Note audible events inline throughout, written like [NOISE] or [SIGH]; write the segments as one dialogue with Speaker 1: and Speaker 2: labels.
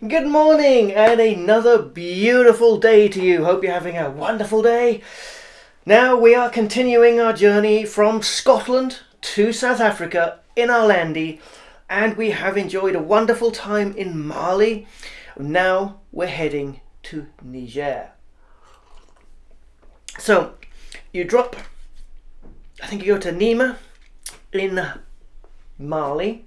Speaker 1: Good morning and another beautiful day to you. Hope you're having a wonderful day. Now we are continuing our journey from Scotland to South Africa in our landy and we have enjoyed a wonderful time in Mali. Now we're heading to Niger. So you drop, I think you go to Nima in Mali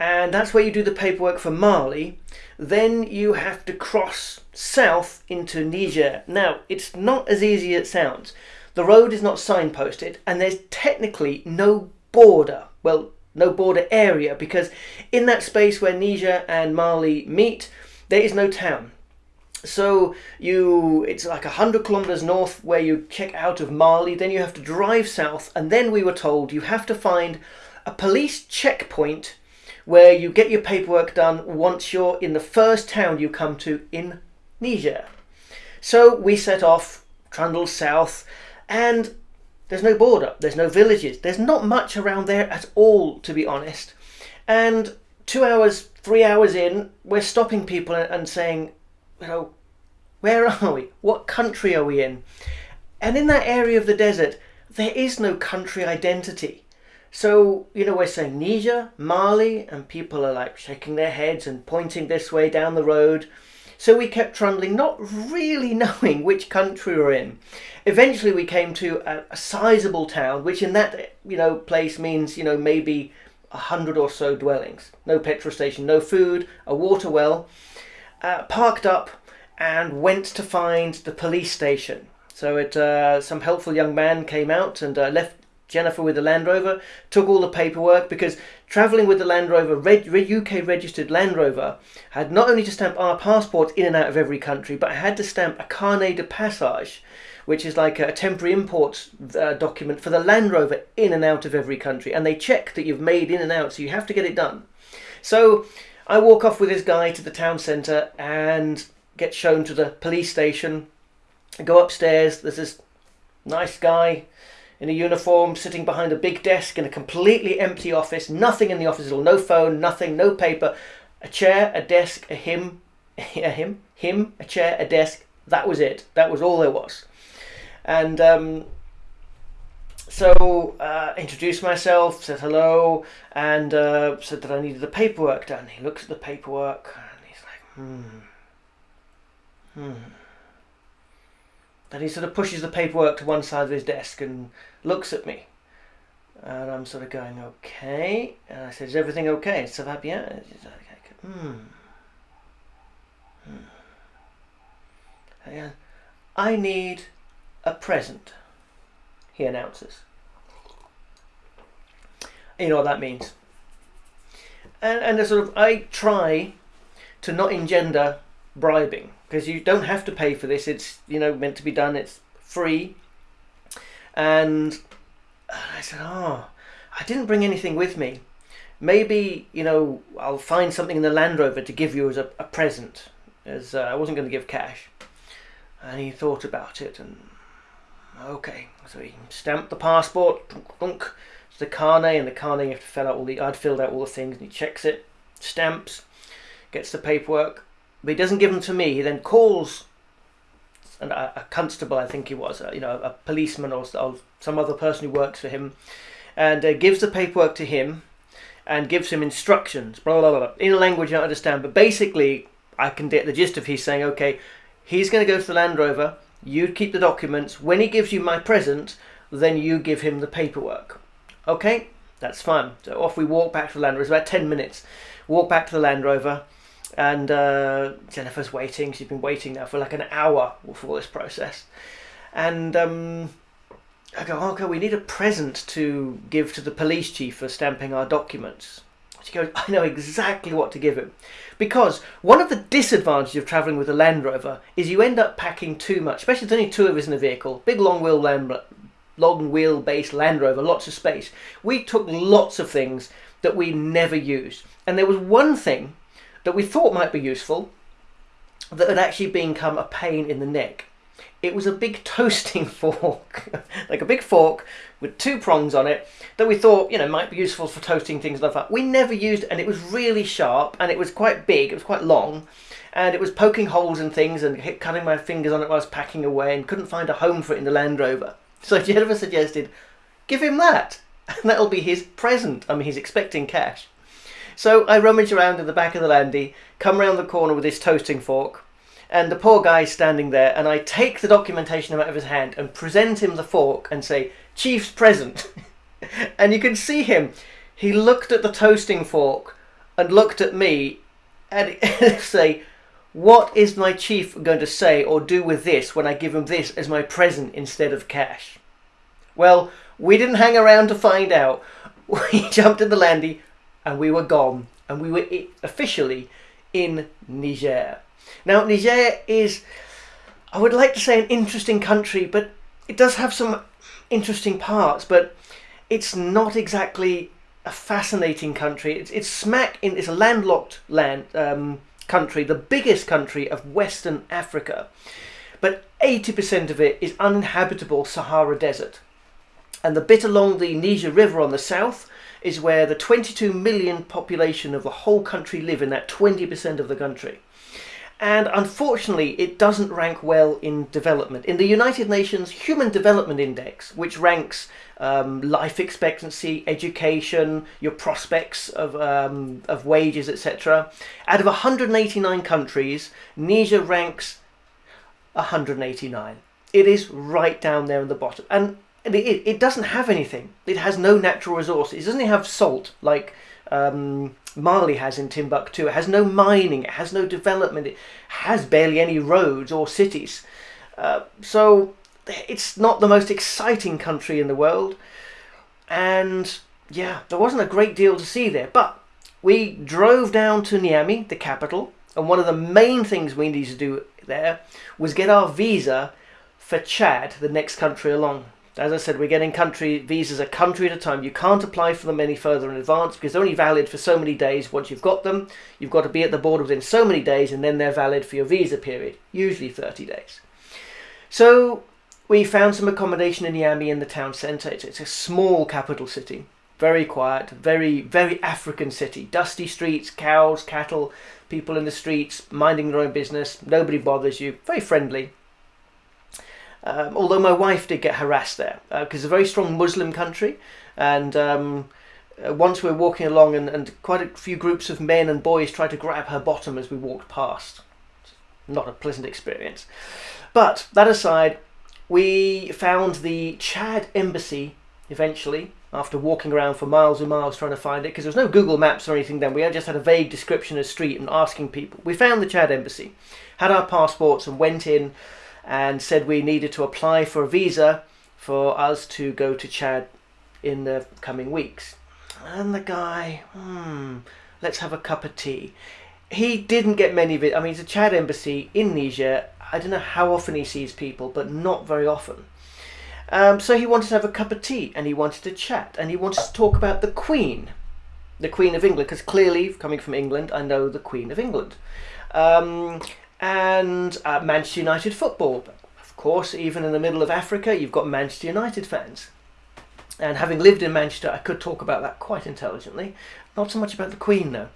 Speaker 1: and that's where you do the paperwork for Mali. Then you have to cross south into Niger. Now, it's not as easy as it sounds. The road is not signposted, and there's technically no border. Well, no border area because in that space where Niger and Mali meet, there is no town. So you, it's like a hundred kilometers north where you check out of Mali. Then you have to drive south, and then we were told you have to find a police checkpoint where you get your paperwork done once you're in the first town you come to in Niger. So we set off, trundle south, and there's no border, there's no villages, there's not much around there at all, to be honest. And two hours, three hours in, we're stopping people and saying, you know, where are we? What country are we in? And in that area of the desert, there is no country identity. So, you know, we're saying Niger, Mali, and people are like shaking their heads and pointing this way down the road. So we kept trundling, not really [LAUGHS] knowing which country we're in. Eventually we came to a, a sizable town, which in that, you know, place means, you know, maybe a hundred or so dwellings. No petrol station, no food, a water well. Uh, parked up and went to find the police station. So it, uh, some helpful young man came out and uh, left Jennifer with the Land Rover, took all the paperwork because travelling with the Land Rover, UK registered Land Rover, had not only to stamp our passports in and out of every country, but I had to stamp a carnet de passage, which is like a temporary import uh, document for the Land Rover in and out of every country. And they check that you've made in and out, so you have to get it done. So I walk off with this guy to the town centre and get shown to the police station. I go upstairs, there's this nice guy in a uniform, sitting behind a big desk in a completely empty office, nothing in the office at all, no phone, nothing, no paper, a chair, a desk, a him, [LAUGHS] a him, him, a chair, a desk. That was it. That was all there was. And um, so uh, introduced myself, said hello, and uh, said that I needed the paperwork done. He looks at the paperwork and he's like, hmm, hmm. Then he sort of pushes the paperwork to one side of his desk and looks at me. And I'm sort of going, okay. And I said, is everything okay? So that, yeah. Hmm. hmm. I need a present, he announces. You know what that means. And, and sort of, I try to not engender bribing because you don't have to pay for this. It's you know meant to be done. It's free. And I said, oh, I didn't bring anything with me. Maybe you know I'll find something in the Land Rover to give you as a, a present, as uh, I wasn't going to give cash. And he thought about it and okay, so he stamped the passport. It's the carnet, and the carnet you have to fill out all the. I'd filled out all the things, and he checks it, stamps, gets the paperwork but he doesn't give them to me. He then calls an, a, a, constable, I think he was, uh, you know, a policeman or, or, some other person who works for him, and uh, gives the paperwork to him and gives him instructions, blah, blah, blah, in a language I don't understand. But basically, I can get the gist of he's saying, okay, he's going to go to the Land Rover, you keep the documents. When he gives you my present, then you give him the paperwork. Okay, that's fine. So off we walk back to the Land Rover. It's about 10 minutes. Walk back to the Land Rover and uh, Jennifer's waiting. She's been waiting now for like an hour for this process, and um, I go, okay, we need a present to give to the police chief for stamping our documents. She goes, I know exactly what to give him. Because one of the disadvantages of travelling with a Land Rover is you end up packing too much, especially if there's only two of us in a vehicle. Big long wheel Land, long wheelbase Land Rover, lots of space. We took lots of things that we never used. And there was one thing that we thought might be useful that had actually become a pain in the neck. it was a big [LAUGHS] toasting fork, like a big fork with two prongs on it that we thought, you know, might be useful for toasting things like that. We never used and it was really sharp and it was quite big, it was quite long, and it was poking holes in things and cutting my fingers on it while I was packing away and couldn't find a home for it in the Land Rover. [LAUGHS] So Jennifer suggested, give him that, [LAUGHS] and that'll be his present. I mean, he's expecting cash. So I rummage around in the back of the Landy, come round the corner with this toasting fork, and the poor guy's standing there, and I take the documentation out of his hand and present him the fork and say, Chief's present. [LAUGHS] and you can see him. He looked at the toasting fork and looked at me and [LAUGHS] say, what is my chief going to say or do with this when I give him this as my present instead of cash? Well, we didn't hang around to find out. [LAUGHS] We jumped in the landy and we were gone. And we were officially in Niger. Now, Niger is, I would like to say, an interesting country, but it does have some interesting parts, but it's not exactly a fascinating country. It's, it's smack in, it's a landlocked land um, country, the biggest country of Western Africa, but 80% of it is uninhabitable Sahara Desert. And the bit along the Niger River on the south is where the 22 million population of the whole country live in that 20% of the country and unfortunately it doesn't rank well in development. In the United Nations Human Development Index, which ranks um, life expectancy, education, your prospects of, um, of wages, etc., out of 189 countries, Niger ranks 189. It is right down there in the bottom. And it, it doesn't have anything. It has no natural resources. It doesn't have salt like um, Mali has in Timbuktu. It has no mining, it has no development, it has barely any roads or cities. Uh, so it's not the most exciting country in the world. And yeah, there wasn't a great deal to see there. But we drove down to Niamey, the capital, and one of the main things we needed to do there was get our visa for Chad, the next country along. As I said, we're getting country visas a country at a time. You can't apply for them any further in advance because they're only valid for so many days. Once you've got them, you've got to be at the border within so many days and then they're valid for your visa period, usually 30 days. So we found some accommodation in Niamey in the town centre. It's, it's a small capital city, very quiet, very, very African city. Dusty streets, cows, cattle, people in the streets, minding their own business. Nobody bothers you, very friendly. Um, although my wife did get harassed there because uh, it's a very strong Muslim country, and um, uh, once we were walking along, and, and quite a few groups of men and boys tried to grab her bottom as we walked past. Not a pleasant experience. But that aside, we found the Chad embassy eventually after walking around for miles and miles trying to find it because there was no Google Maps or anything then. We just had a vague description of street and asking people. We found the Chad embassy, had our passports, and went in and said we needed to apply for a visa for us to go to Chad in the coming weeks. And the guy, hmm, let's have a cup of tea. He didn't get many of it. I mean, it's a Chad embassy in Niger. I don't know how often he sees people, but not very often. Um, so he wanted to have a cup of tea and he wanted to chat and he wanted to talk about the Queen, the Queen of England, because clearly, coming from England, I know the Queen of England. Um, and uh, Manchester United football. Of course, even in the middle of Africa, you've got Manchester United fans. And having lived in Manchester, I could talk about that quite intelligently. Not so much about the Queen, though.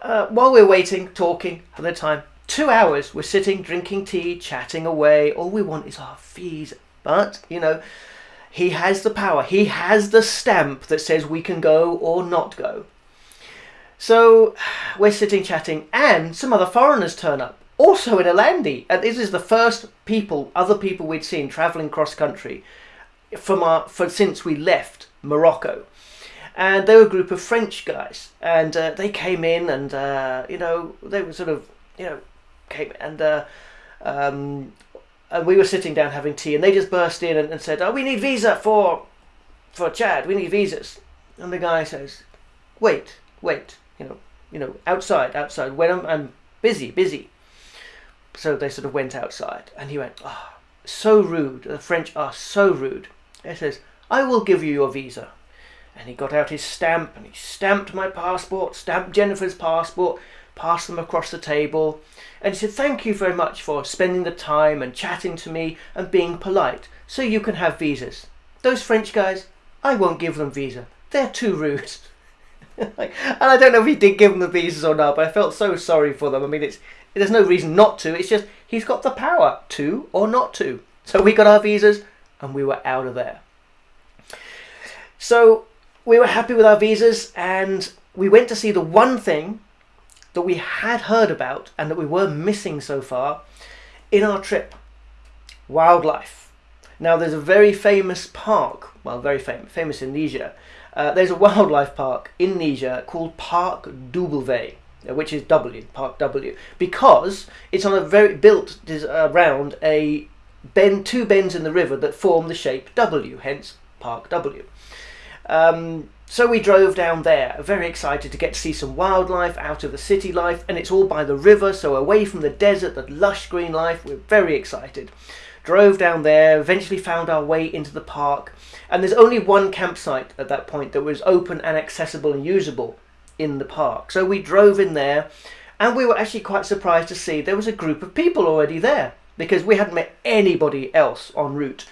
Speaker 1: Uh, while we're waiting, talking for the time, two hours, we're sitting, drinking tea, chatting away. All we want is our fees. But, you know, he has the power. He has the stamp that says we can go or not go. So we're sitting chatting, and some other foreigners turn up also in a landy. And this is the first people, other people we'd seen travelling cross country from our, for, since we left Morocco. And they were a group of French guys, and uh, they came in, and uh, you know they were sort of you know came and uh, um, and we were sitting down having tea, and they just burst in and, and said, "Oh, we need visa for for Chad. We need visas." And the guy says, "Wait, wait, you know, you know, outside, outside. When I'm, I'm busy, busy." So they sort of went outside, and he went, "Ah, oh, so rude. The French are so rude." He says, "I will give you your visa." And he got out his stamp and he stamped my passport, stamped Jennifer's passport, passed them across the table, and he said, Thank you very much for spending the time and chatting to me and being polite, so you can have visas. Those French guys, I won't give them visa. They're too rude. [LAUGHS] and I don't know if he did give them the visas or not, but I felt so sorry for them. I mean, it's there's no reason not to. It's just he's got the power to or not to. So we got our visas and we were out of there. So we were happy with our visas and we went to see the one thing that we had heard about and that we were missing so far in our trip wildlife. Now, there's a very famous park, well, very famous, famous in Niger. Uh, there's a wildlife park in Niger called Parc W, which is W, Park W, because it's on a very built around a bend, two bends in the river that form the shape W, hence Park W. Um, so we drove down there, very excited to get to see some wildlife out of the city life, and it's all by the river, so away from the desert, the lush green life. We're very excited. Drove down there, eventually found our way into the park, and there's only one campsite at that point that was open and accessible and usable in the park. So we drove in there, and we were actually quite surprised to see there was a group of people already there because we hadn't met anybody else en route.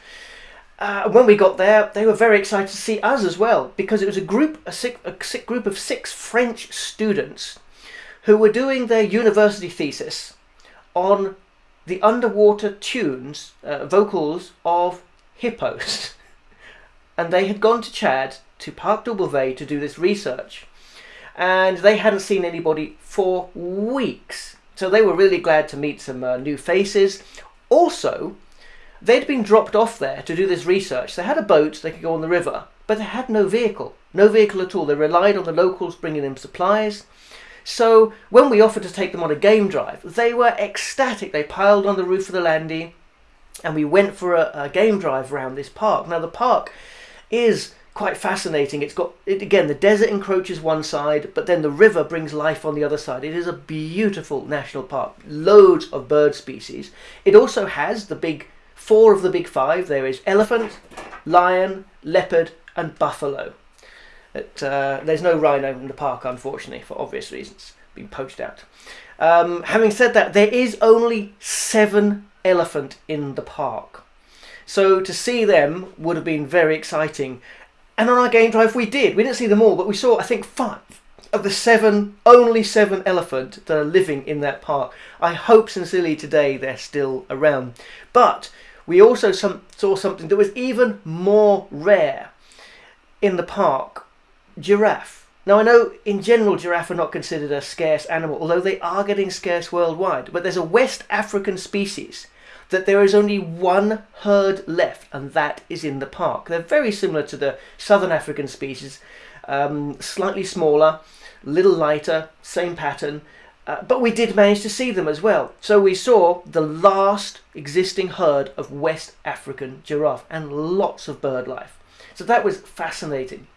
Speaker 1: Uh, when we got there, they were very excited to see us as well because it was a group, a, sick, a group of six French students who were doing their university thesis on the underwater tunes, uh, vocals of hippos. [LAUGHS] and they had gone to Chad, to Parc W, to do this research. And they hadn't seen anybody for weeks. So they were really glad to meet some uh, new faces. Also, They'd been dropped off there to do this research. They had a boat, they could go on the river, but they had no vehicle. No vehicle at all. They relied on the locals bringing them supplies. So when we offered to take them on a game drive, they were ecstatic. They piled on the roof of the landy and we went for a, a game drive around this park. Now the park is quite fascinating. It's got, it, again, the desert encroaches one side, but then the river brings life on the other side. It is a beautiful national park, loads of bird species. It also has the big four of the big five. There is elephant, lion, leopard, and buffalo. It, uh, there's no rhino in the park, unfortunately, for obvious reasons, being poached out. Um, having said that, there is only seven elephant in the park. So to see them would have been very exciting. And on our game drive, we did. We didn't see them all, but we saw, I think, five of the seven, only seven elephant that are living in that park. I hope sincerely today they're still around. But we also some, saw something that was even more rare in the park giraffe. Now, I know in general giraffe are not considered a scarce animal, although they are getting scarce worldwide. But there's a West African species that there is only one herd left, and that is in the park. They're very similar to the Southern African species, um, slightly smaller, little lighter, same pattern, uh, but we did manage to see them as well. So we saw the last existing herd of West African giraffe and lots of bird life. So that was fascinating.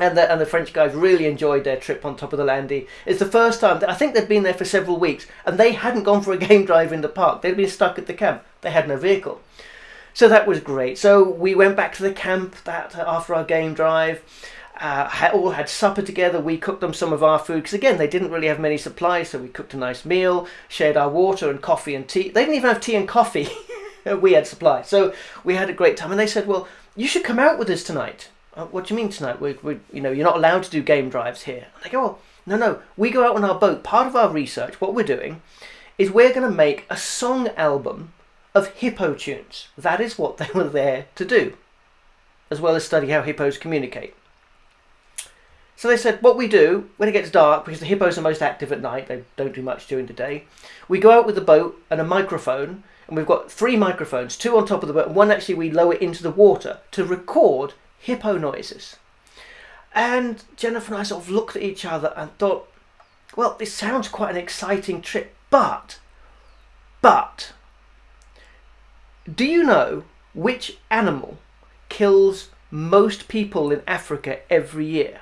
Speaker 1: And the, and the French guys really enjoyed their trip on top of the landy. It's the first time, I think they'd been there for several weeks, and they hadn't gone for a game drive in the park. They'd been stuck at the camp. They had no vehicle. So that was great. So we went back to the camp that after our game drive uh, all had supper together. We cooked them some of our food because again they didn't really have many supplies, so we cooked a nice meal, shared our water and coffee and tea. They didn't even have tea and coffee. [LAUGHS] we had supplies, so we had a great time. And they said, "Well, you should come out with us tonight." Uh, what do you mean tonight? We, we, you know, you're not allowed to do game drives here. And they go, "Well, no, no. We go out on our boat. Part of our research, what we're doing, is we're going to make a song album of hippo tunes. That is what they [LAUGHS] were there to do, as well as study how hippos communicate." So they said, what we do when it gets dark, because the hippos are most active at night, they don't do much during the day, we go out with a boat and a microphone, and we've got three microphones, two on top of the boat, and one actually we lower into the water to record hippo noises. And Jennifer and I sort of looked at each other and thought, well, this sounds quite an exciting trip, but, but, do you know which animal kills most people in Africa every year?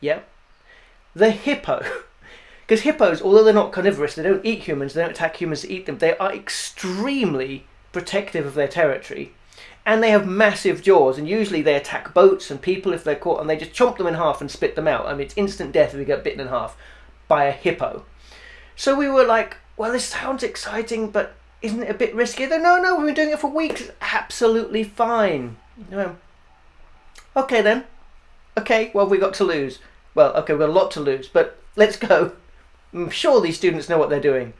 Speaker 1: Yeah? The hippo. [LAUGHS] Because hippos, although they're not carnivorous, they don't eat humans, they don't attack humans to eat them, they are extremely protective of their territory. And they have massive jaws, and usually they attack boats and people if they're caught, and they just chomp them in half and spit them out. I mean, it's instant death if you get bitten in half. by a hippo. So we were like, well, this sounds exciting, but isn't it a bit risky? They're, no, no, we've been doing it for weeks. Absolutely fine. No. Okay then. Okay, well, we've got to lose. Well, okay, we've got a lot to lose, but let's go. I'm sure these students know what they're doing.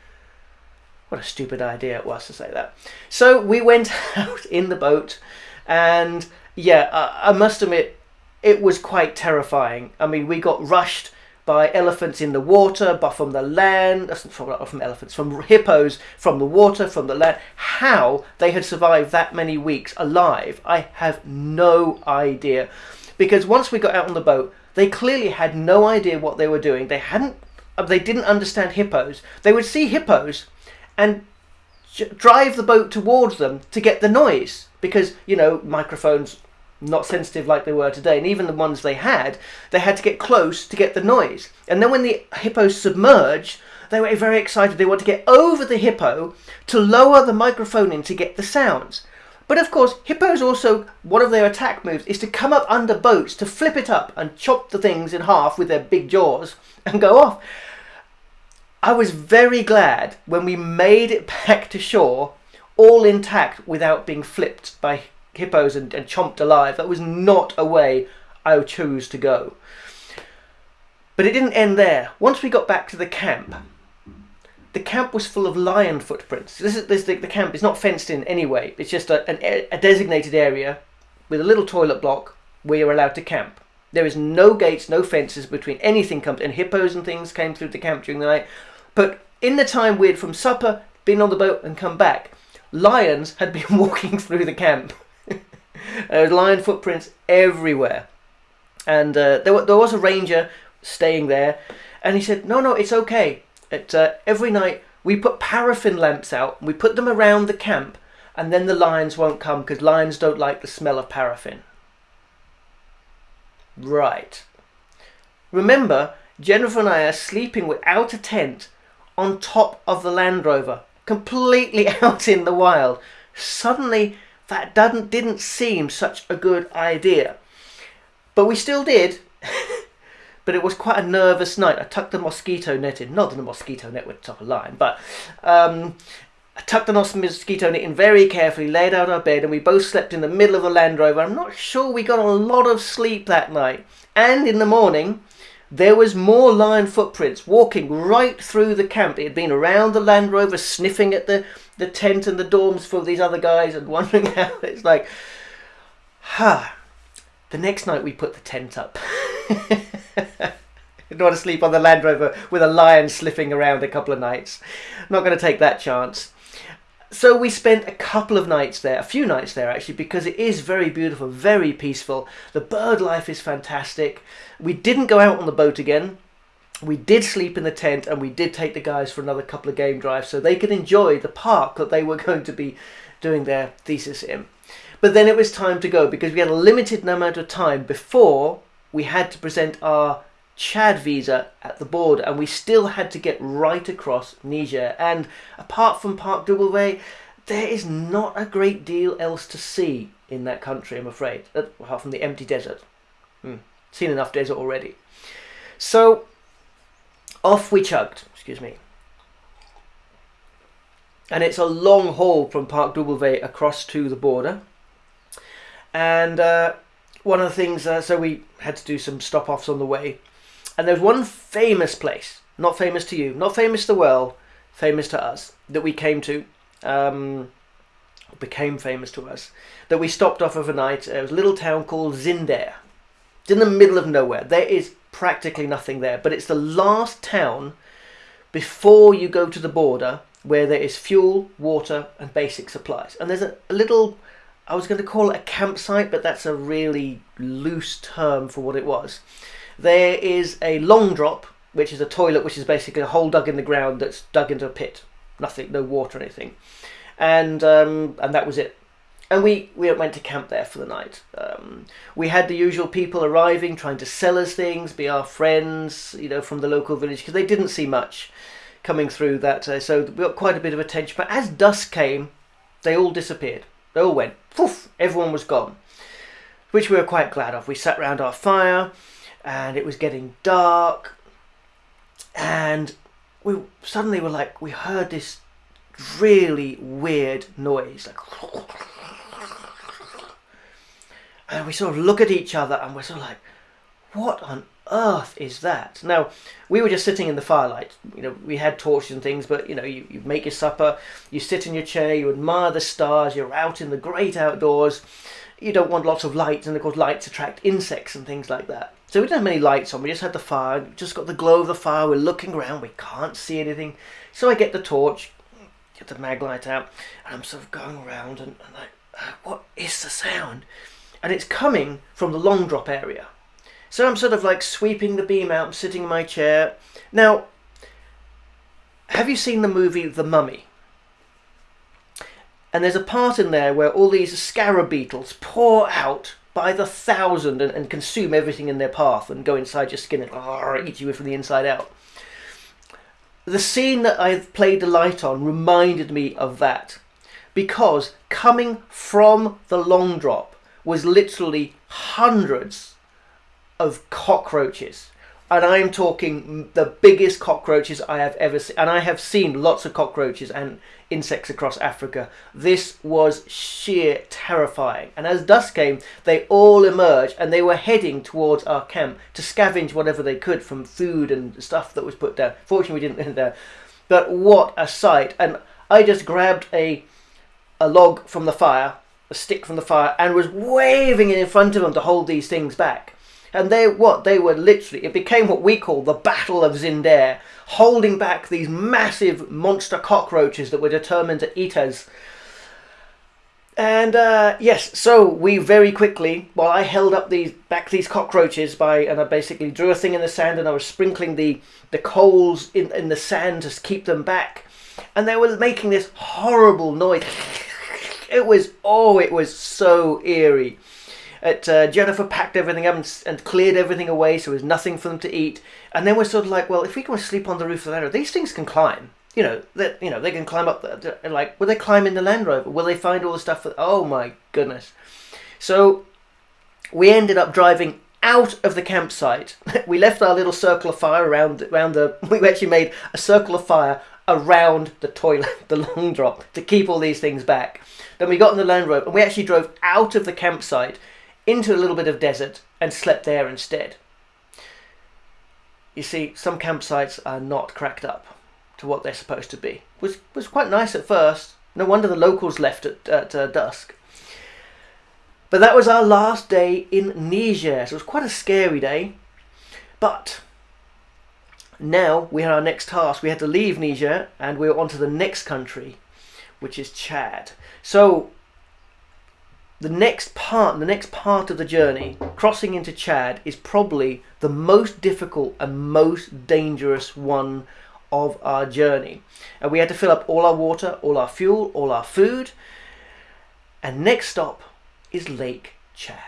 Speaker 1: What a stupid idea it was to say that. So we went [LAUGHS] out in the boat, and yeah, I, I must admit, it was quite terrifying. I mean, we got rushed by elephants in the water, but from the land, from, from elephants, from hippos, from the water, from the land. How they had survived that many weeks alive, I have no idea. Because once we got out on the boat, they clearly had no idea what they were doing. They hadn't, they didn't understand hippos. They would see hippos and drive the boat towards them to get the noise because you know microphones not sensitive like they were today and even the ones they had they had to get close to get the noise. And then when the hippos submerged they were very excited. They wanted to get over the hippo to lower the microphone in to get the sounds. But of course hippos also one of their attack moves is to come up under boats to flip it up and chop the things in half with their big jaws and go off I was very glad when we made it back to shore all intact without being flipped by hippos and, and chomped alive. That was not a way I chose to go. But it didn't end there. Once we got back to the camp, the camp was full of lion footprints. This is this, the, the camp is not fenced in anyway. It's just a, an, a designated area with a little toilet block where you're allowed to camp. There is no gates, no fences between anything comes and hippos and things came through the camp during the night. But in the time we'd from supper, been on the boat and come back, lions had been [LAUGHS] walking through the camp. [LAUGHS] there were lion footprints everywhere. And uh, there, there was a ranger staying there, and he said, "No, no, it's okay. It, uh, every night we put paraffin lamps out, we put them around the camp, and then the lions won't come because lions don't like the smell of paraffin." Right. Remember, Jennifer and I are sleeping without a tent on top of the Land Rover, completely [LAUGHS] out in the wild. Suddenly, that didn't, didn't seem such a good idea. But we still did. [LAUGHS] but it was quite a nervous night. I tucked the mosquito net in, not that the mosquito net would top a line, but um, I tucked the mosquito net in very carefully, laid out our bed, and we both slept in the middle of the Land Rover. I'm not sure we got a lot of sleep that night. And in the morning, there was more lion footprints walking right through the camp. It had been around the Land Rover, sniffing at the, the tent and the dorms for these other guys and [LAUGHS] wondering how it's like. Huh. The next night we put the tent up. [LAUGHS] don't want to sleep on the Land Rover with a lion sniffing around a couple of nights. Not going to take that chance so we spent a couple of nights there, a few nights there actually, because it is very beautiful, very peaceful. The bird life is fantastic. We didn't go out on the boat again. We did sleep in the tent and we did take the guys for another couple of game drives so they could enjoy the park that they were [LAUGHS] going to be doing their thesis in. But then it was time to go because we had a limited amount of time before we had to present our Chad visa at the border, and we still had to get right across Niger. And apart from Parc W, there is not a great deal else to see in that country, I'm afraid, apart from the empty desert. Hmm. Seen enough desert already. So off we chugged, excuse me. And it's a long haul from Parc W across to the border. And uh, one of the things, uh, so we had to do some stop offs on the way. And there's one famous place, not famous to you, not famous to the world, famous to us, that we came to, um, became famous to us, that we stopped off overnight. It was a little town called Zinder. It's in the middle of nowhere. There is practically nothing there, but it's the last town before you go to the border where there is fuel, water, and basic supplies. And there's a, a little, I was going to call it a campsite, but that's a really loose term for what it was. There is a long drop, which is a toilet, which is basically a hole dug in the ground that's dug into a pit. Nothing, no water anything. And um, and that was it. And we, we went to camp there for the night. Um, we had the usual people arriving, trying to sell us things, be our friends, you know, from the local village, because they didn't see much coming through that. Uh, so we got quite a bit of attention. But as dusk came, they all disappeared. They all went. Poof! Everyone was gone. Which we were quite glad of. We sat round our fire and it was getting dark and we suddenly were like we heard this really weird noise like and we sort of look at each other and we're sort of like what on earth is that? Now we were just sitting in the firelight you know we had torches and things but you know you, you make your supper you sit in your chair you admire the stars you're out in the great outdoors you don't want lots of lights and of course lights attract insects and things like that so we didn't have many lights on we just had the fire just got the glow of the fire we're looking around we can't see anything. So i get the torch get the mag light out and i'm sort of going around and, and like uh, what is the sound? And it's coming from the long drop area. So i'm sort of like sweeping the beam out I'm sitting in my chair. Now have you seen the movie the mummy? And there's a part in there where all these scarab beetles pour out by the thousand and, and consume everything in their path and go inside your skin and eat you from the inside out. The scene that I've played the light on reminded me of that because coming from the long drop was literally hundreds of cockroaches and I am talking the biggest cockroaches I have ever seen. And I have seen lots of cockroaches and insects across Africa. This was sheer terrifying. And as dusk came, they all emerged and they were heading towards our camp to scavenge whatever they could from food and stuff that was put down. Fortunately, we didn't [LAUGHS] end there. But what a sight! And I just grabbed a a log from the fire, a stick from the fire, and was waving it in front of them to hold these things back. And they what they were literally it became what we call the Battle of Zinder, holding back these massive monster cockroaches that were determined to eat us. And uh, yes, so we very quickly, while I held up these back these cockroaches by, and I basically drew a thing in the sand, and I was sprinkling the the coals in in the sand to keep them back, and they were making this horrible noise. [LAUGHS] It was oh, it was so eerie. At, uh, Jennifer packed everything up and, and, cleared everything away, so there was nothing for them to eat. And then we're sort of like, well, if we can sleep on the roof of the Land Rover, these things can climb. You know, that you know they can climb up. The, the, like, will they climb in the Land Rover? Will they find all the stuff? Oh my goodness! So we ended up driving out of the campsite. [LAUGHS] we left our little circle of fire around around the. [LAUGHS] We actually made a circle of fire around the toilet, [LAUGHS] the long drop, to keep all these things back. Then we got in the Land Rover and we actually drove out of the campsite into a little bit of desert and slept there instead. You see, some campsites are not cracked up to what they're supposed to be. Was was quite nice at first. No wonder the locals left at, at uh, dusk. But that was our last day in Niger, so it was quite a scary day. But now we had our next task. We had to leave Niger and we were on to the next country, which is Chad. So the next part, the next part of the journey, crossing into Chad, is probably the most difficult and most dangerous one of our journey. And we had to fill up all our water, all our fuel, all our food. And next stop is Lake Chad.